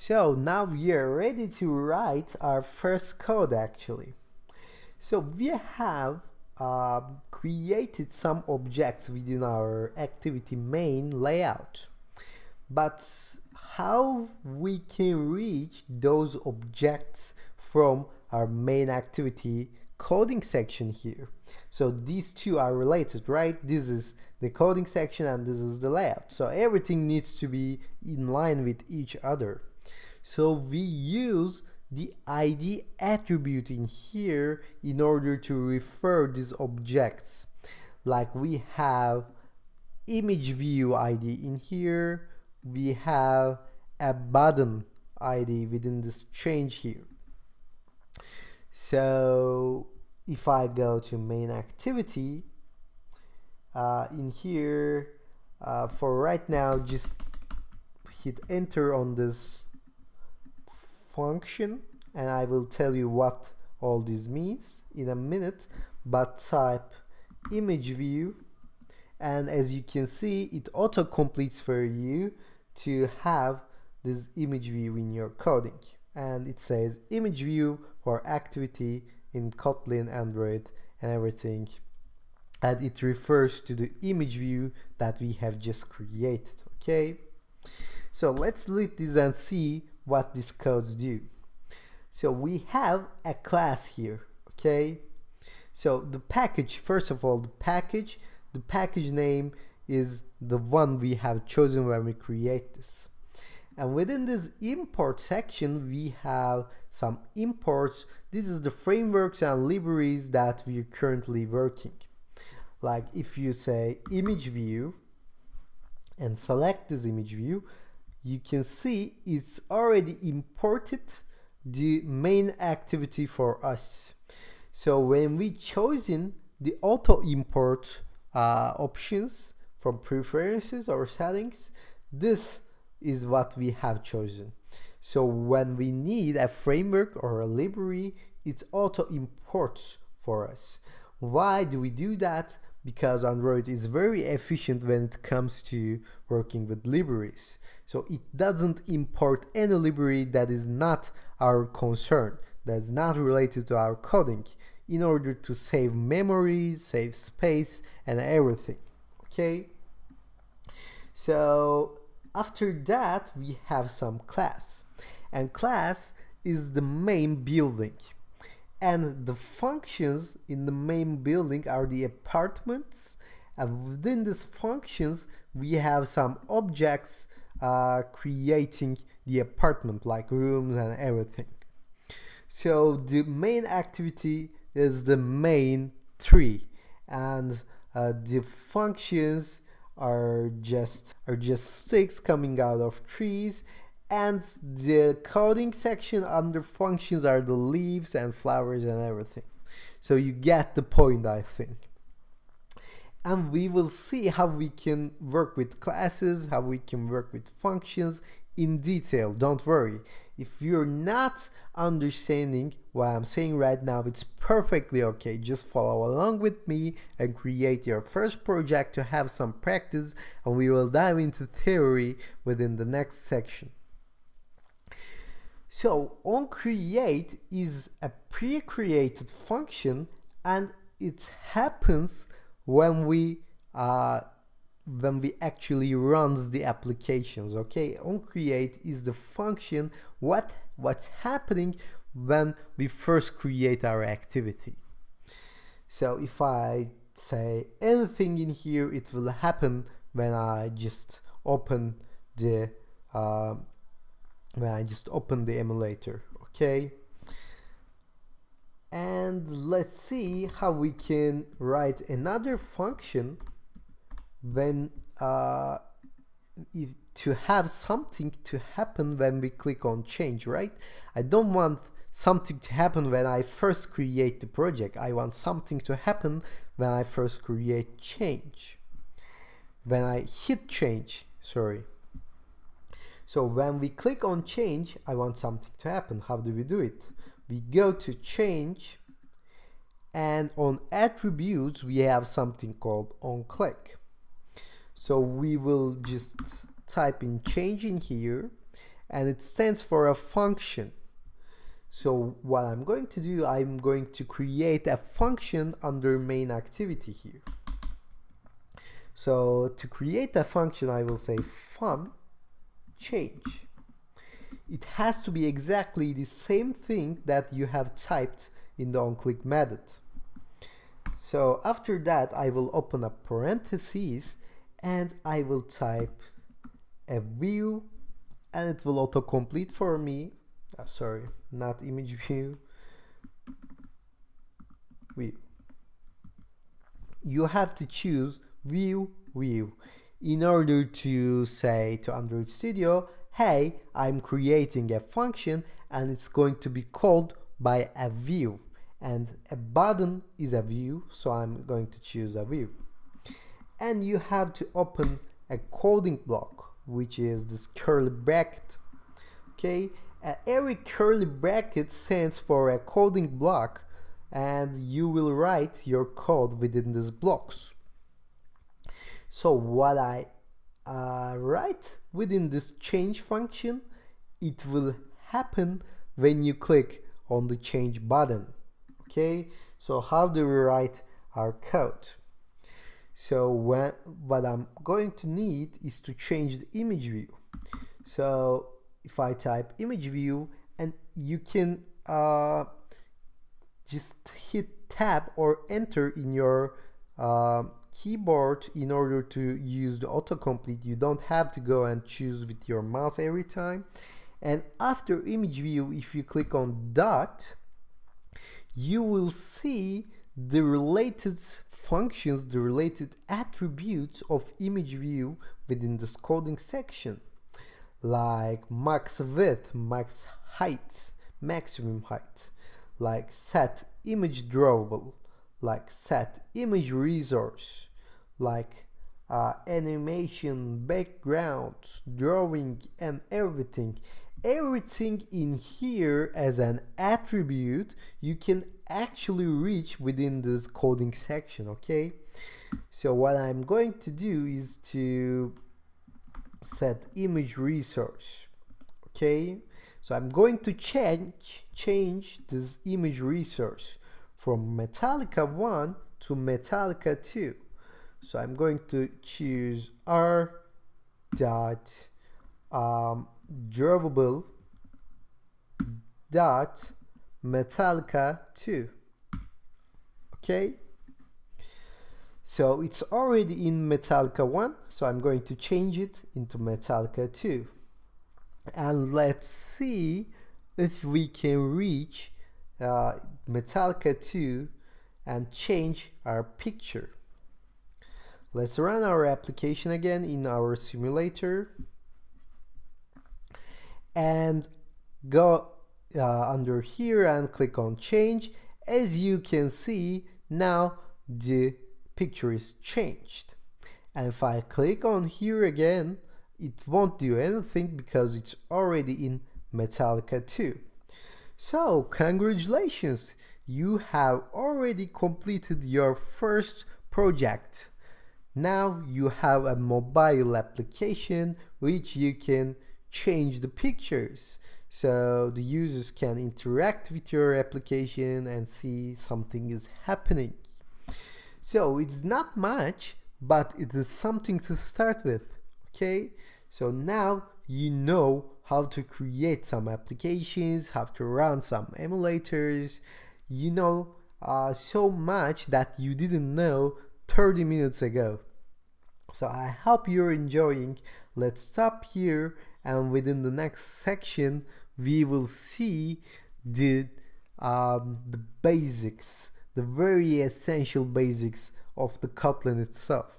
So now we are ready to write our first code actually. So we have uh, created some objects within our activity main layout. But how we can reach those objects from our main activity coding section here. So these two are related, right? This is the coding section and this is the layout. So everything needs to be in line with each other. So we use the ID attribute in here in order to refer these objects. Like we have image view ID in here, we have a button ID within this change here. So if I go to main activity, uh, in here, uh, for right now, just hit enter on this function and I will tell you what all this means in a minute but type image view and as you can see it auto completes for you to have this image view in your coding. And it says image view for activity in Kotlin Android and everything. And it refers to the image view that we have just created okay? So let's delete this and see what these codes do. So we have a class here, okay? So the package, first of all, the package, the package name is the one we have chosen when we create this. And within this import section, we have some imports. This is the frameworks and libraries that we're currently working. Like if you say image view and select this image view, you can see it's already imported the main activity for us. So when we chosen the auto import uh, options from preferences or settings, this is what we have chosen. So when we need a framework or a library, it's auto imports for us. Why do we do that? Because Android is very efficient when it comes to working with libraries. So it doesn't import any library that is not our concern, that's not related to our coding, in order to save memory, save space, and everything. Okay? So after that, we have some class. And class is the main building. And the functions in the main building are the apartments. And within these functions, we have some objects uh, creating the apartment like rooms and everything. So the main activity is the main tree. And uh, the functions are just are just sticks coming out of trees and the coding section under functions are the leaves and flowers and everything so you get the point I think and we will see how we can work with classes, how we can work with functions in detail. Don't worry. If you're not understanding what I'm saying right now, it's perfectly okay. Just follow along with me and create your first project to have some practice and we will dive into theory within the next section. So on create is a pre-created function and it happens when we uh, when we actually runs the applications okay? on create is the function what what's happening when we first create our activity. So if I say anything in here it will happen when I just open the uh, when I just open the emulator okay? And let's see how we can write another function when uh, if, to have something to happen when we click on change right? I don't want something to happen when I first create the project. I want something to happen when I first create change. When I hit change sorry so when we click on change I want something to happen how do we do it we go to change and on attributes we have something called on click so we will just type in change in here and it stands for a function. So what I'm going to do, I'm going to create a function under main activity here. So to create a function, I will say fun change. It has to be exactly the same thing that you have typed in the onClick method. So after that, I will open up parentheses and I will type a view and it will autocomplete for me. Uh, sorry, not image view. View. You have to choose view view in order to say to Android Studio, hey, I'm creating a function and it's going to be called by a view. And a button is a view so I'm going to choose a view. And you have to open a coding block which is this curly bracket okay? Uh, every curly bracket stands for a coding block and you will write your code within these blocks so what I uh, write within this change function it will happen when you click on the change button. Okay? So how do we write our code? So when what I'm going to need is to change the image view. So if I type image view and you can uh, just hit tab or enter in your uh, keyboard in order to use the autocomplete you don't have to go and choose with your mouse every time. And after image view if you click on dot you will see the related functions, the related attributes of image view within this coding section. Like max width, max height, maximum height, like set image drawable, like set image resource, like uh, animation, background, drawing and everything. Everything in here as an attribute you can actually reach within this coding section okay? So what I'm going to do is to set image resource okay? So I'm going to change change this image resource from Metallica 1 to Metallica 2 so I'm going to choose r dot um, drawable dot metallica 2 okay? So it's already in metallica 1 so I'm going to change it into metallica 2 and let's see if we can reach uh, metallica 2 and change our picture. Let's run our application again in our simulator and go uh, under here and click on change. As you can see now the picture is changed. And if I click on here again it won't do anything because it's already in Metallica 2 so congratulations. You have already completed your first project. Now you have a mobile application which you can change the pictures. So the users can interact with your application and see something is happening. So it's not much but it is something to start with okay? So now you know how to create some applications how to run some emulators. You know uh, so much that you didn't know 30 minutes ago. So I hope you're enjoying. Let's stop here and within the next section we will see the um, the basics the very essential basics of the Kotlin itself